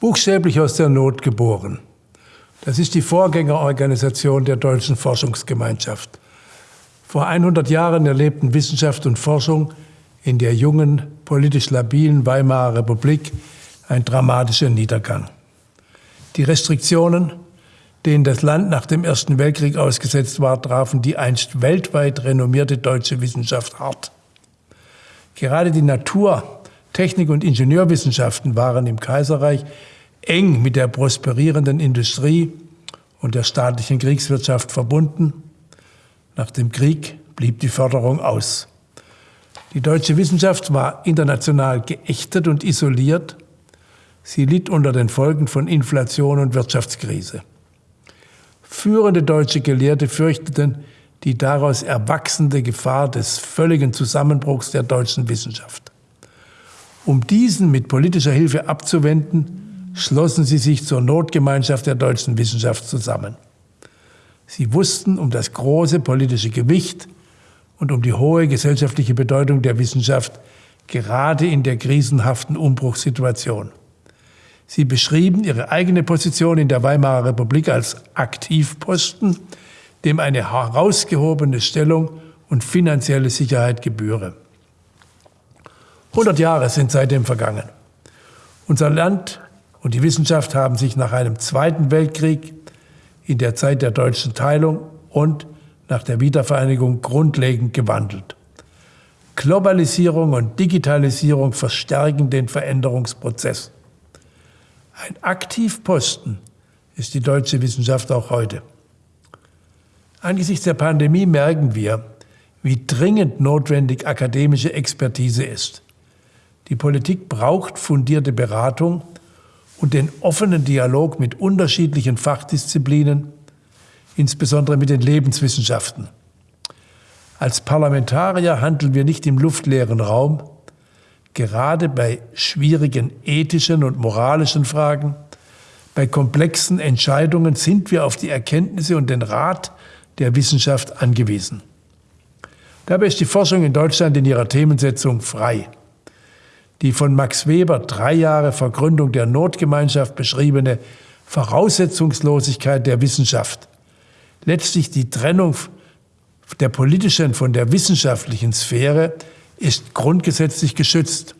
buchstäblich aus der Not geboren. Das ist die Vorgängerorganisation der deutschen Forschungsgemeinschaft. Vor 100 Jahren erlebten Wissenschaft und Forschung in der jungen, politisch labilen Weimarer Republik ein dramatischer Niedergang. Die Restriktionen, denen das Land nach dem Ersten Weltkrieg ausgesetzt war, trafen die einst weltweit renommierte deutsche Wissenschaft hart. Gerade die Natur, Technik und Ingenieurwissenschaften waren im Kaiserreich eng mit der prosperierenden Industrie und der staatlichen Kriegswirtschaft verbunden. Nach dem Krieg blieb die Förderung aus. Die deutsche Wissenschaft war international geächtet und isoliert. Sie litt unter den Folgen von Inflation und Wirtschaftskrise. Führende deutsche Gelehrte fürchteten die daraus erwachsende Gefahr des völligen Zusammenbruchs der deutschen Wissenschaft. Um diesen mit politischer Hilfe abzuwenden, schlossen sie sich zur Notgemeinschaft der deutschen Wissenschaft zusammen. Sie wussten um das große politische Gewicht und um die hohe gesellschaftliche Bedeutung der Wissenschaft, gerade in der krisenhaften Umbruchssituation. Sie beschrieben ihre eigene Position in der Weimarer Republik als Aktivposten, dem eine herausgehobene Stellung und finanzielle Sicherheit gebühre. 100 Jahre sind seitdem vergangen. Unser Land und die Wissenschaft haben sich nach einem Zweiten Weltkrieg, in der Zeit der deutschen Teilung und nach der Wiedervereinigung grundlegend gewandelt. Globalisierung und Digitalisierung verstärken den Veränderungsprozess. Ein Aktivposten ist die deutsche Wissenschaft auch heute. Angesichts der Pandemie merken wir, wie dringend notwendig akademische Expertise ist. Die Politik braucht fundierte Beratung und den offenen Dialog mit unterschiedlichen Fachdisziplinen, insbesondere mit den Lebenswissenschaften. Als Parlamentarier handeln wir nicht im luftleeren Raum. Gerade bei schwierigen ethischen und moralischen Fragen, bei komplexen Entscheidungen sind wir auf die Erkenntnisse und den Rat der Wissenschaft angewiesen. Dabei ist die Forschung in Deutschland in ihrer Themensetzung frei. Die von Max Weber drei Jahre vor Gründung der Notgemeinschaft beschriebene Voraussetzungslosigkeit der Wissenschaft, letztlich die Trennung der politischen von der wissenschaftlichen Sphäre, ist grundgesetzlich geschützt.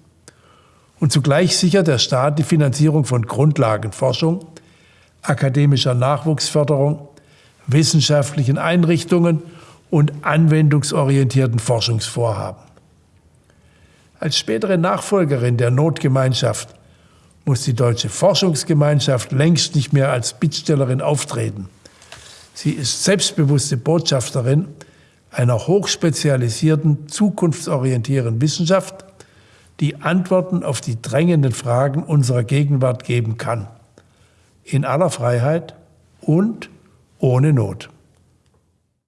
Und zugleich sichert der Staat die Finanzierung von Grundlagenforschung, akademischer Nachwuchsförderung, wissenschaftlichen Einrichtungen und anwendungsorientierten Forschungsvorhaben. Als spätere Nachfolgerin der Notgemeinschaft muss die deutsche Forschungsgemeinschaft längst nicht mehr als Bittstellerin auftreten. Sie ist selbstbewusste Botschafterin einer hochspezialisierten, zukunftsorientierten Wissenschaft, die Antworten auf die drängenden Fragen unserer Gegenwart geben kann. In aller Freiheit und ohne Not.